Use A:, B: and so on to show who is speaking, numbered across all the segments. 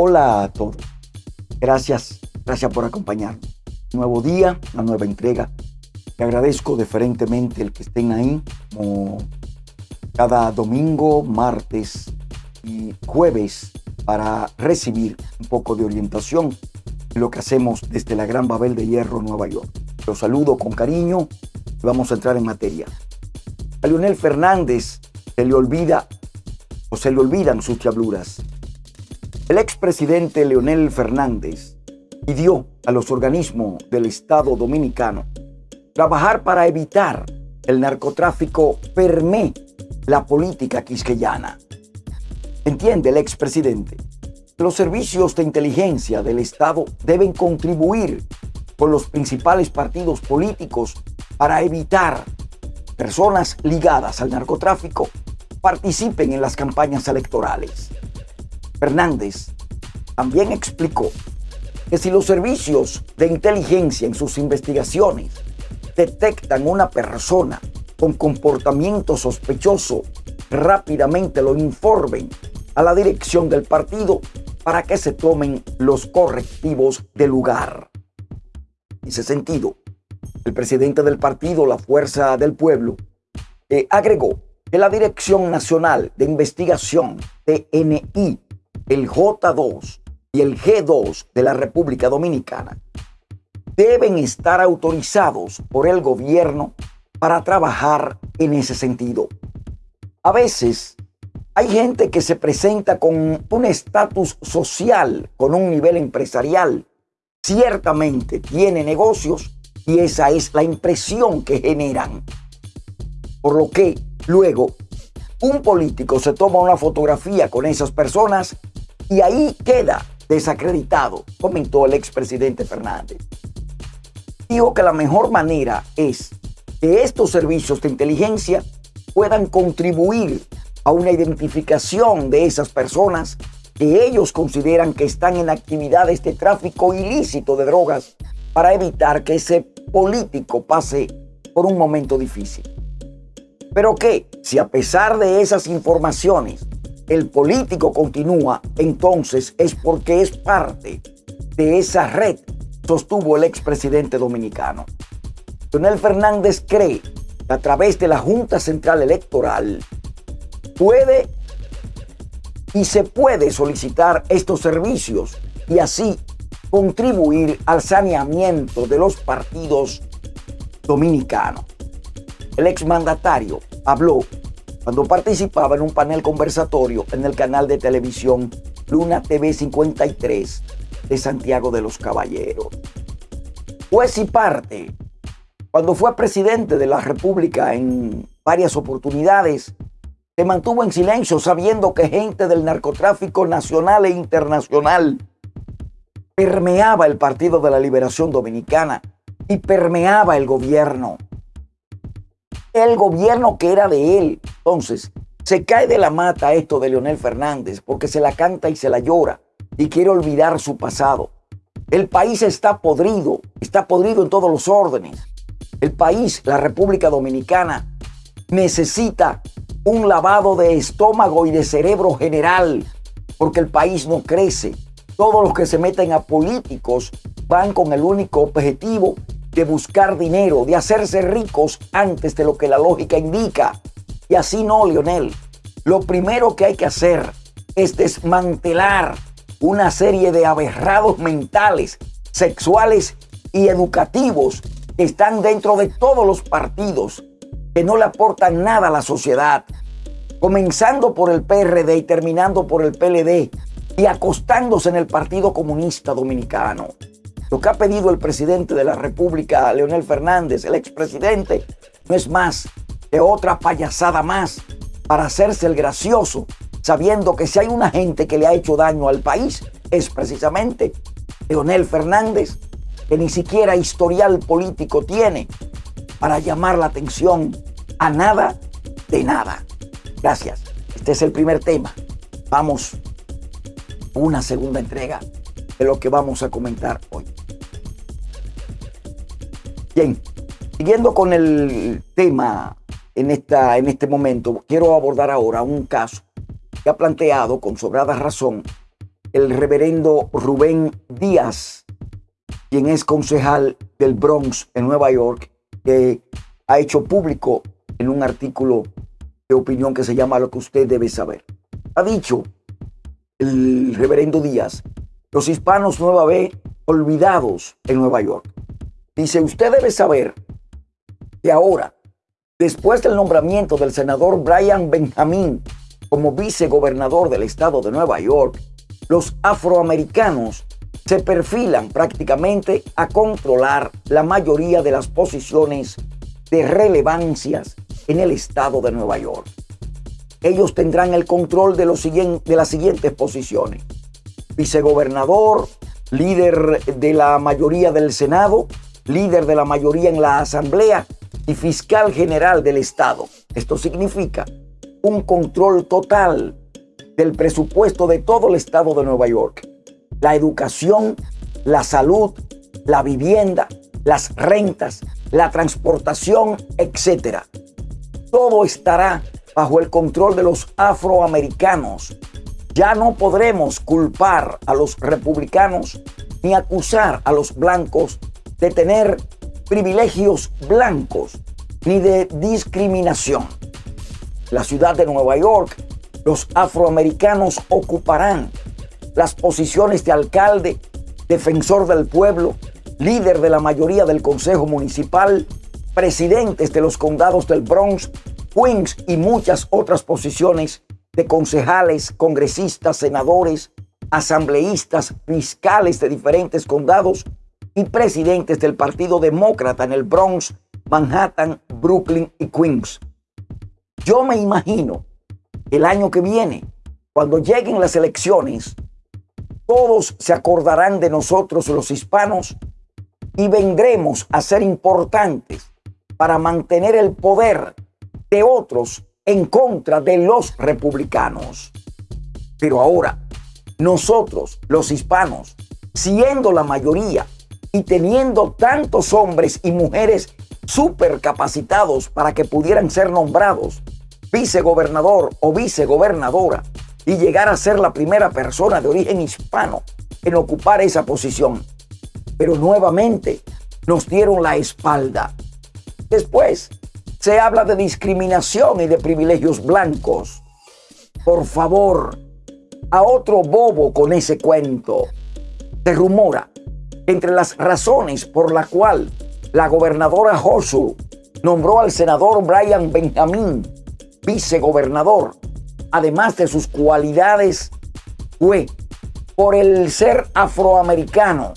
A: Hola a todos. Gracias, gracias por acompañarnos. Nuevo día, una nueva entrega. Te agradezco diferentemente el que estén ahí, como cada domingo, martes y jueves, para recibir un poco de orientación en lo que hacemos desde la Gran Babel de Hierro, Nueva York. Los saludo con cariño y vamos a entrar en materia. A Leonel Fernández se le olvida o se le olvidan sus chabluras. El expresidente Leonel Fernández pidió a los organismos del Estado dominicano trabajar para evitar el narcotráfico permee la política quisqueyana. Entiende el expresidente. Los servicios de inteligencia del Estado deben contribuir con los principales partidos políticos para evitar personas ligadas al narcotráfico participen en las campañas electorales. Fernández también explicó que si los servicios de inteligencia en sus investigaciones detectan una persona con comportamiento sospechoso, rápidamente lo informen a la dirección del partido para que se tomen los correctivos del lugar. En ese sentido, el presidente del partido, la Fuerza del Pueblo, eh, agregó que la Dirección Nacional de Investigación, TNI, el J2 y el G2 de la República Dominicana deben estar autorizados por el gobierno para trabajar en ese sentido. A veces hay gente que se presenta con un estatus social, con un nivel empresarial. Ciertamente tiene negocios y esa es la impresión que generan. Por lo que luego un político se toma una fotografía con esas personas y ahí queda desacreditado, comentó el expresidente Fernández. Dijo que la mejor manera es que estos servicios de inteligencia puedan contribuir a una identificación de esas personas que ellos consideran que están en actividades de tráfico ilícito de drogas para evitar que ese político pase por un momento difícil. Pero que si a pesar de esas informaciones el político continúa, entonces es porque es parte de esa red, sostuvo el expresidente dominicano. Leonel Fernández cree que a través de la Junta Central Electoral puede y se puede solicitar estos servicios y así contribuir al saneamiento de los partidos dominicanos. El exmandatario habló cuando participaba en un panel conversatorio en el canal de televisión Luna TV 53 de Santiago de los Caballeros. Pues y parte cuando fue presidente de la República en varias oportunidades, se mantuvo en silencio sabiendo que gente del narcotráfico nacional e internacional permeaba el Partido de la Liberación Dominicana y permeaba el gobierno. El gobierno que era de él. Entonces, se cae de la mata esto de Leonel Fernández porque se la canta y se la llora y quiere olvidar su pasado. El país está podrido, está podrido en todos los órdenes. El país, la República Dominicana, necesita un lavado de estómago y de cerebro general, porque el país no crece. Todos los que se meten a políticos van con el único objetivo de buscar dinero, de hacerse ricos antes de lo que la lógica indica. Y así no, Lionel. Lo primero que hay que hacer es desmantelar una serie de aberrados mentales, sexuales y educativos están dentro de todos los partidos que no le aportan nada a la sociedad, comenzando por el PRD y terminando por el PLD y acostándose en el Partido Comunista Dominicano. Lo que ha pedido el presidente de la República, Leonel Fernández, el expresidente, no es más que otra payasada más para hacerse el gracioso, sabiendo que si hay una gente que le ha hecho daño al país, es precisamente Leonel Fernández que ni siquiera historial político tiene para llamar la atención a nada de nada. Gracias. Este es el primer tema. Vamos a una segunda entrega de lo que vamos a comentar hoy. Bien, siguiendo con el tema en, esta, en este momento, quiero abordar ahora un caso que ha planteado con sobrada razón el reverendo Rubén Díaz, quien es concejal del Bronx en Nueva York, que ha hecho público en un artículo de opinión que se llama Lo que usted debe saber. Ha dicho el reverendo Díaz, los hispanos nueva vez olvidados en Nueva York. Dice, usted debe saber que ahora, después del nombramiento del senador Brian Benjamin como vicegobernador del estado de Nueva York, los afroamericanos se perfilan prácticamente a controlar la mayoría de las posiciones de relevancias en el estado de Nueva York. Ellos tendrán el control de, los de las siguientes posiciones. Vicegobernador, líder de la mayoría del Senado, líder de la mayoría en la Asamblea y fiscal general del Estado. Esto significa un control total del presupuesto de todo el Estado de Nueva York. La educación, la salud, la vivienda, las rentas, la transportación, etc. Todo estará bajo el control de los afroamericanos. Ya no podremos culpar a los republicanos ni acusar a los blancos de tener privilegios blancos ni de discriminación. La ciudad de Nueva York, los afroamericanos ocuparán las posiciones de alcalde, defensor del pueblo, líder de la mayoría del Consejo Municipal, presidentes de los condados del Bronx, Queens y muchas otras posiciones de concejales, congresistas, senadores, asambleístas, fiscales de diferentes condados y presidentes del Partido Demócrata en el Bronx, Manhattan, Brooklyn y Queens. Yo me imagino el año que viene, cuando lleguen las elecciones, todos se acordarán de nosotros los hispanos y vendremos a ser importantes para mantener el poder de otros en contra de los republicanos. Pero ahora, nosotros, los hispanos, siendo la mayoría, y teniendo tantos hombres y mujeres súper capacitados para que pudieran ser nombrados vicegobernador o vicegobernadora y llegar a ser la primera persona de origen hispano en ocupar esa posición. Pero nuevamente nos dieron la espalda. Después se habla de discriminación y de privilegios blancos. Por favor, a otro bobo con ese cuento. Se rumora entre las razones por la cual la gobernadora Hochul nombró al senador Brian Benjamin vicegobernador, además de sus cualidades, fue por el ser afroamericano,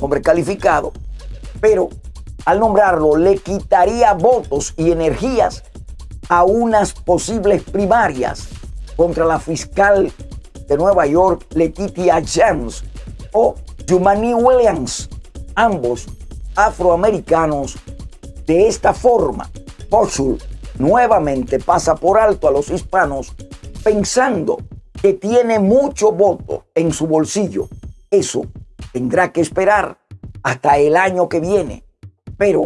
A: hombre calificado, pero al nombrarlo le quitaría votos y energías a unas posibles primarias contra la fiscal de Nueva York, Letitia James, o Jumani Williams, ambos afroamericanos. De esta forma, Hochul nuevamente pasa por alto a los hispanos pensando que tiene mucho voto en su bolsillo. Eso tendrá que esperar hasta el año que viene. Pero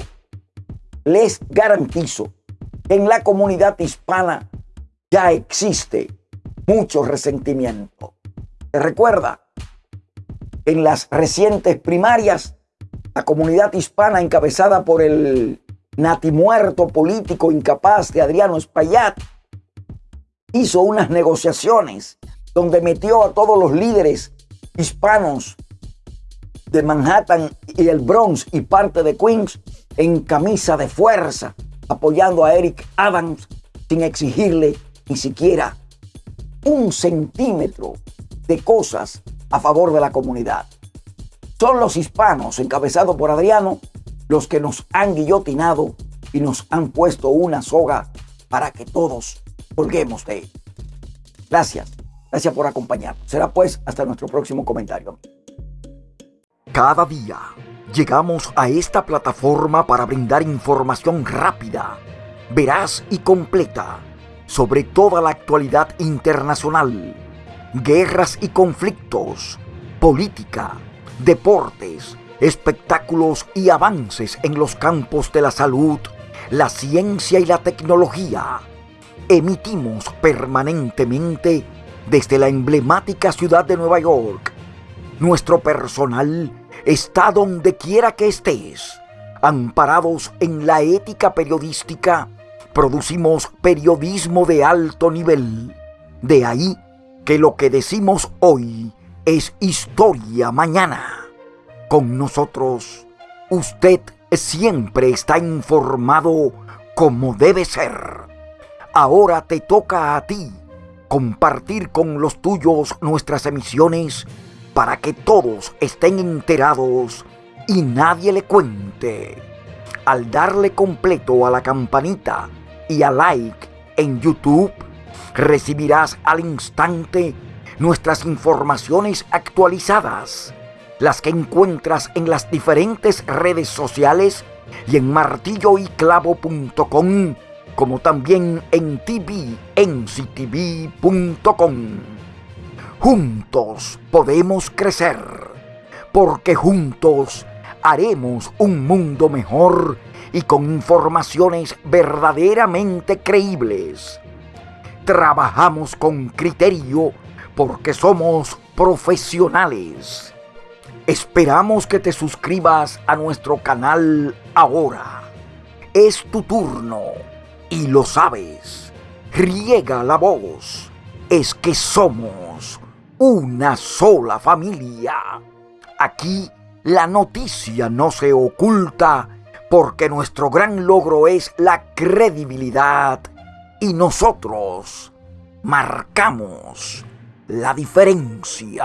A: les garantizo que en la comunidad hispana ya existe mucho resentimiento. ¿Se recuerda? En las recientes primarias, la comunidad hispana encabezada por el natimuerto político incapaz de Adriano Espaillat hizo unas negociaciones donde metió a todos los líderes hispanos de Manhattan y el Bronx y parte de Queens en camisa de fuerza, apoyando a Eric Adams sin exigirle ni siquiera un centímetro de cosas a favor de la comunidad. Son los hispanos, encabezados por Adriano, los que nos han guillotinado y nos han puesto una soga para que todos colguemos de él. Gracias, gracias por acompañarnos. Será pues hasta nuestro próximo comentario.
B: Cada día llegamos a esta plataforma para brindar información rápida, veraz y completa sobre toda la actualidad internacional guerras y conflictos, política, deportes, espectáculos y avances en los campos de la salud, la ciencia y la tecnología. Emitimos permanentemente desde la emblemática ciudad de Nueva York. Nuestro personal está donde quiera que estés. Amparados en la ética periodística, producimos periodismo de alto nivel. De ahí que lo que decimos hoy es historia mañana. Con nosotros, usted siempre está informado como debe ser. Ahora te toca a ti compartir con los tuyos nuestras emisiones para que todos estén enterados y nadie le cuente. Al darle completo a la campanita y a like en YouTube, recibirás al instante nuestras informaciones actualizadas, las que encuentras en las diferentes redes sociales y en martilloyclavo.com, como también en tvnctv.com. Juntos podemos crecer, porque juntos haremos un mundo mejor y con informaciones verdaderamente creíbles. Trabajamos con criterio porque somos profesionales. Esperamos que te suscribas a nuestro canal ahora. Es tu turno y lo sabes. Riega la voz. Es que somos una sola familia. Aquí la noticia no se oculta porque nuestro gran logro es la credibilidad y nosotros marcamos la diferencia.